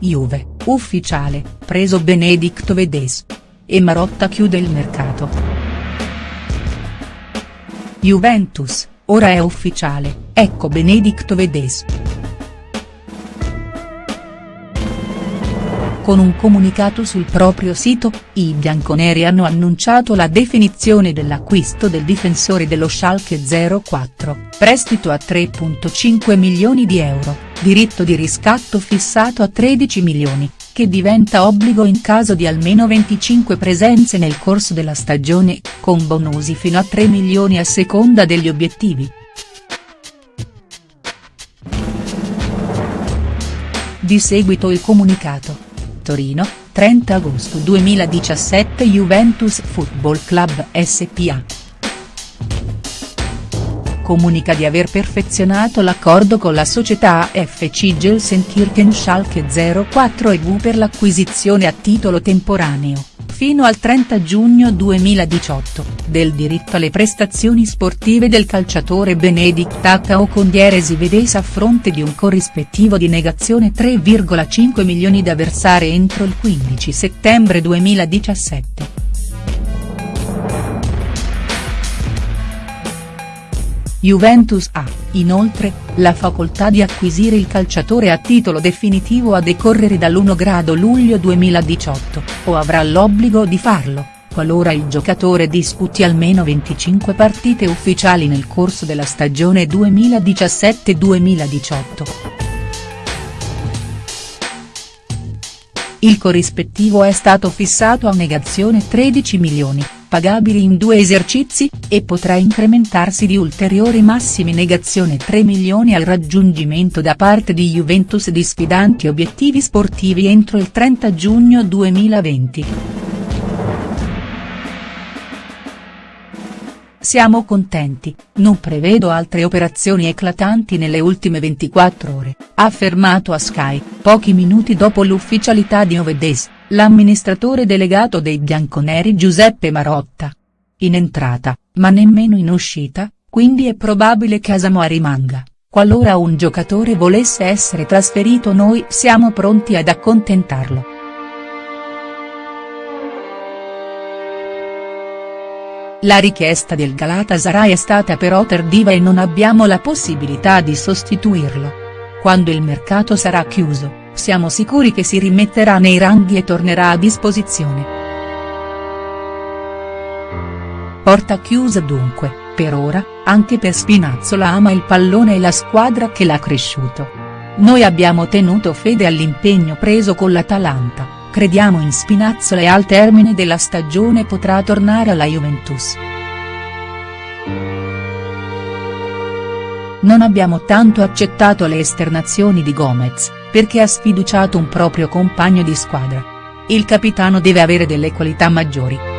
Juve, ufficiale, preso Benedicto Vedes. E Marotta chiude il mercato. Juventus, ora è ufficiale, ecco Benedicto Vedes. Con un comunicato sul proprio sito, i bianconeri hanno annunciato la definizione dell'acquisto del difensore dello Schalke 04, prestito a 3.5 milioni di euro, diritto di riscatto fissato a 13 milioni, che diventa obbligo in caso di almeno 25 presenze nel corso della stagione, con bonusi fino a 3 milioni a seconda degli obiettivi. Di seguito il comunicato. Torino, 30 agosto 2017 Juventus Football Club SPA. Comunica di aver perfezionato l'accordo con la società AFC Gelsenkirchen Schalke 04 e per l'acquisizione a titolo temporaneo fino al 30 giugno 2018, del diritto alle prestazioni sportive del calciatore Benedict Tacao con dieresi vedesa a fronte di un corrispettivo di negazione 3,5 milioni da versare entro il 15 settembre 2017. Juventus ha, inoltre, la facoltà di acquisire il calciatore a titolo definitivo a decorrere dall'1 grado luglio 2018, o avrà l'obbligo di farlo, qualora il giocatore disputi almeno 25 partite ufficiali nel corso della stagione 2017-2018. Il corrispettivo è stato fissato a negazione 13 milioni pagabili in due esercizi, e potrà incrementarsi di ulteriori massimi negazione 3 milioni al raggiungimento da parte di Juventus di sfidanti obiettivi sportivi entro il 30 giugno 2020. Siamo contenti, non prevedo altre operazioni eclatanti nelle ultime 24 ore, ha affermato a Sky, pochi minuti dopo l'ufficialità di Ovedes l'amministratore delegato dei bianconeri Giuseppe Marotta. In entrata, ma nemmeno in uscita, quindi è probabile che Asamoah rimanga, qualora un giocatore volesse essere trasferito noi siamo pronti ad accontentarlo. La richiesta del Galatasaray è stata però tardiva e non abbiamo la possibilità di sostituirlo. Quando il mercato sarà chiuso, siamo sicuri che si rimetterà nei ranghi e tornerà a disposizione. Porta chiusa dunque, per ora, anche per Spinazzola ama il pallone e la squadra che l'ha cresciuto. Noi abbiamo tenuto fede all'impegno preso con l'Atalanta, crediamo in Spinazzola e al termine della stagione potrà tornare alla Juventus. Non abbiamo tanto accettato le esternazioni di Gomez, perché ha sfiduciato un proprio compagno di squadra. Il capitano deve avere delle qualità maggiori.